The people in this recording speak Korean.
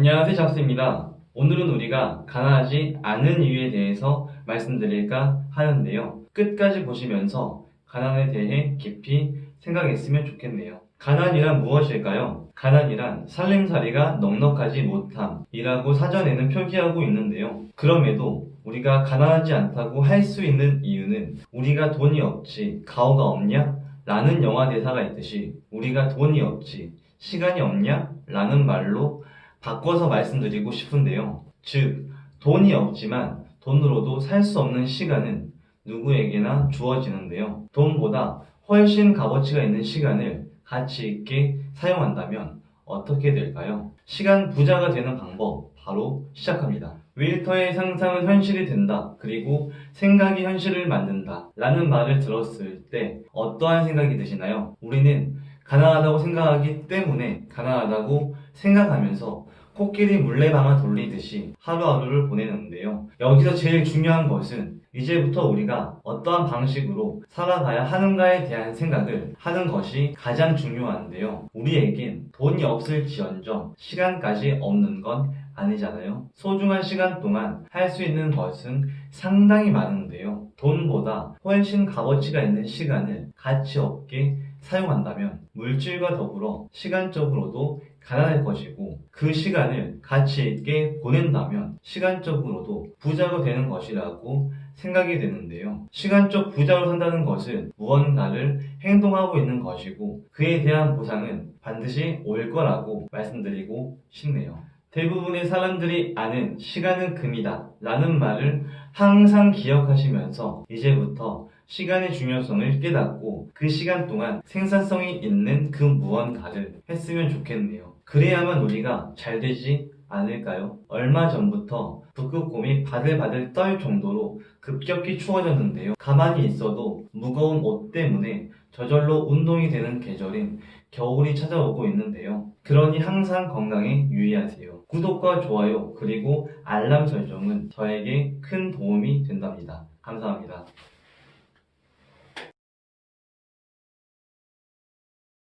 안녕하세요 작수입니다. 오늘은 우리가 가난하지 않은 이유에 대해서 말씀드릴까 하는데요. 끝까지 보시면서 가난에 대해 깊이 생각했으면 좋겠네요. 가난이란 무엇일까요? 가난이란 살림살이가 넉넉하지 못함이라고 사전에는 표기하고 있는데요. 그럼에도 우리가 가난하지 않다고 할 수 있는 이유는 우리가 돈이 없지 가오가 없냐? 라는 영화 대사가 있듯이 우리가 돈이 없지 시간이 없냐? 라는 말로 바꿔서 말씀드리고 싶은데요. 즉, 돈이 없지만 돈으로도 살 수 없는 시간은 누구에게나 주어지는데요. 돈보다 훨씬 값어치가 있는 시간을 가치 있게 사용한다면 어떻게 될까요? 시간 부자가 되는 방법 바로 시작합니다. 윌터의 상상은 현실이 된다. 그리고 생각이 현실을 만든다. 라는 말을 들었을 때 어떠한 생각이 드시나요? 우리는 가난하다고 생각하기 때문에 가난하다고 생각하면서 코끼리 물레방아 돌리듯이 하루하루를 보내는데요. 여기서 제일 중요한 것은 이제부터 우리가 어떠한 방식으로 살아가야 하는가에 대한 생각을 하는 것이 가장 중요한데요. 우리에겐 돈이 없을지언정 시간까지 없는 건 아니잖아요. 소중한 시간 동안 할 수 있는 것은 상당히 많은데요. 돈보다 훨씬 값어치가 있는 시간을 가치 없게 사용한다면 물질과 더불어 시간적으로도 가난할 것이고 그 시간을 가치 있게 보낸다면 시간적으로도 부자가 되는 것이라고 생각이 되는데요. 시간적 부자로 산다는 것은 무언가를 행동하고 있는 것이고 그에 대한 보상은 반드시 올 거라고 말씀드리고 싶네요. 대부분의 사람들이 아는 시간은 금이다 라는 말을 항상 기억하시면서 이제부터 시간의 중요성을 깨닫고 그 시간 동안 생산성이 있는 그 무언가를 했으면 좋겠네요. 그래야만 우리가 잘 되지 않을까요? 얼마 전부터 북극곰이 바들바들 떨 정도로 급격히 추워졌는데요. 가만히 있어도 무거운 옷 때문에 저절로 운동이 되는 계절인 겨울이 찾아오고 있는데요. 그러니 항상 건강에 유의하세요. 구독과 좋아요 그리고 알람 설정은 저에게 큰 도움이 된답니다. 감사합니다.